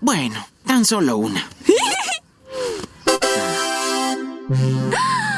Bueno, tan solo una. ¡Ah!